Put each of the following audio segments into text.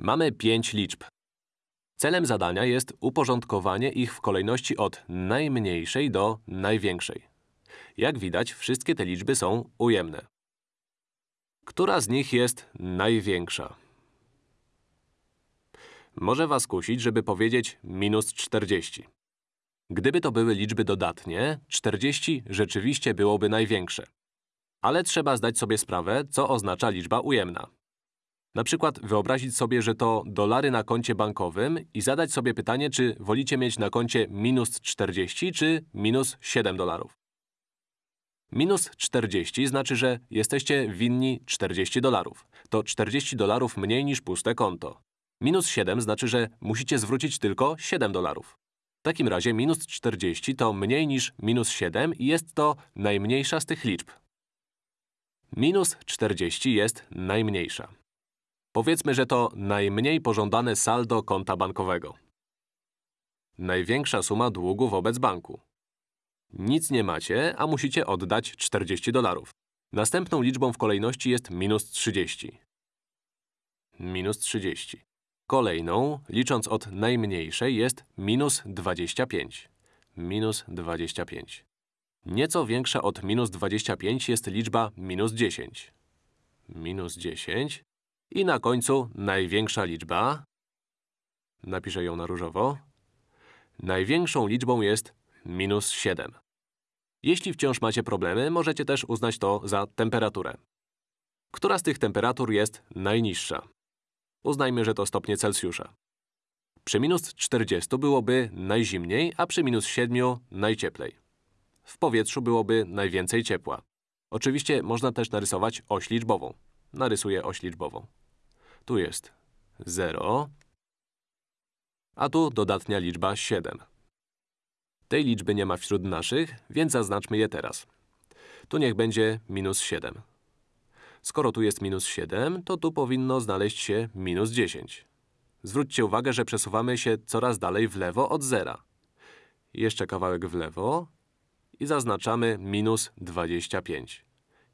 Mamy pięć liczb. Celem zadania jest uporządkowanie ich w kolejności od najmniejszej do największej. Jak widać, wszystkie te liczby są ujemne. Która z nich jest największa? Może was kusić, żeby powiedzieć minus 40. Gdyby to były liczby dodatnie, 40 rzeczywiście byłoby największe. Ale trzeba zdać sobie sprawę, co oznacza liczba ujemna. Na przykład wyobrazić sobie, że to dolary na koncie bankowym i zadać sobie pytanie, czy wolicie mieć na koncie minus 40 czy minus 7 dolarów. Minus 40 znaczy, że jesteście winni 40 dolarów. To 40 dolarów mniej niż puste konto. Minus 7 znaczy, że musicie zwrócić tylko 7 dolarów. W takim razie minus 40 to mniej niż minus 7 i jest to najmniejsza z tych liczb. Minus 40 jest najmniejsza. Powiedzmy, że to najmniej pożądane saldo konta bankowego. Największa suma długu wobec banku. Nic nie macie, a musicie oddać 40 dolarów. Następną liczbą w kolejności jest minus 30. Minus 30. Kolejną, licząc od najmniejszej, jest minus 25. Minus 25. Nieco większa od minus 25 jest liczba minus 10. Minus 10. I na końcu największa liczba. Napiszę ją na różowo. Największą liczbą jest minus 7. Jeśli wciąż macie problemy, możecie też uznać to za temperaturę. Która z tych temperatur jest najniższa? Uznajmy, że to stopnie Celsjusza. Przy minus 40 byłoby najzimniej, a przy minus 7 najcieplej. W powietrzu byłoby najwięcej ciepła. Oczywiście można też narysować oś liczbową. Narysuję oś liczbową. Tu jest 0, a tu dodatnia liczba 7. Tej liczby nie ma wśród naszych, więc zaznaczmy je teraz. Tu niech będzie minus 7. Skoro tu jest minus 7, to tu powinno znaleźć się minus 10. Zwróćcie uwagę, że przesuwamy się coraz dalej w lewo od zera. Jeszcze kawałek w lewo i zaznaczamy minus 25.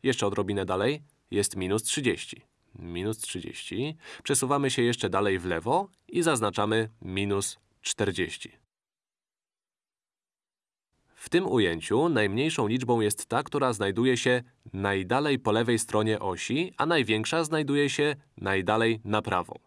Jeszcze odrobinę dalej jest minus 30. Minus 30. Przesuwamy się jeszcze dalej w lewo i zaznaczamy minus 40. W tym ujęciu najmniejszą liczbą jest ta, która znajduje się najdalej po lewej stronie osi, a największa znajduje się najdalej na prawo.